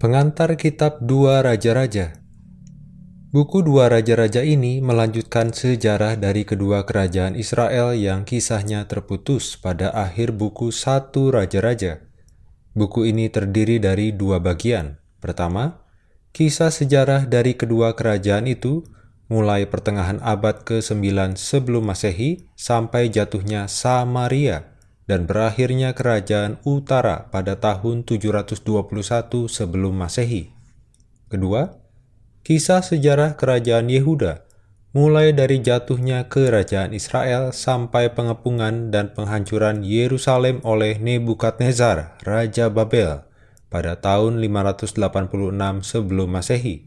Pengantar Kitab Dua Raja-Raja Buku Dua Raja-Raja ini melanjutkan sejarah dari kedua kerajaan Israel yang kisahnya terputus pada akhir buku Satu Raja-Raja. Buku ini terdiri dari dua bagian. Pertama, kisah sejarah dari kedua kerajaan itu mulai pertengahan abad ke-9 sebelum Masehi sampai jatuhnya Samaria dan berakhirnya kerajaan utara pada tahun 721 sebelum Masehi. Kedua, kisah sejarah kerajaan Yehuda, mulai dari jatuhnya kerajaan Israel sampai pengepungan dan penghancuran Yerusalem oleh Nebukadnezar, Raja Babel, pada tahun 586 sebelum Masehi.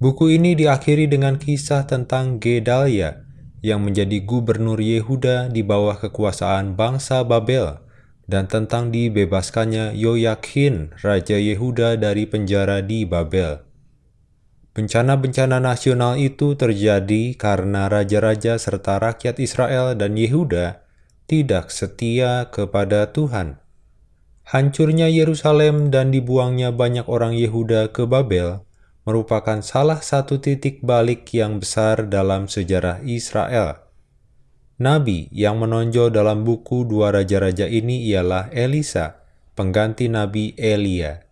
Buku ini diakhiri dengan kisah tentang Gedalia, yang menjadi gubernur Yehuda di bawah kekuasaan bangsa Babel, dan tentang dibebaskannya Yoyakin, Raja Yehuda dari penjara di Babel. Bencana-bencana nasional itu terjadi karena raja-raja serta rakyat Israel dan Yehuda tidak setia kepada Tuhan. Hancurnya Yerusalem dan dibuangnya banyak orang Yehuda ke Babel merupakan salah satu titik balik yang besar dalam sejarah Israel. Nabi yang menonjol dalam buku Dua Raja-Raja ini ialah Elisa, pengganti Nabi Elia.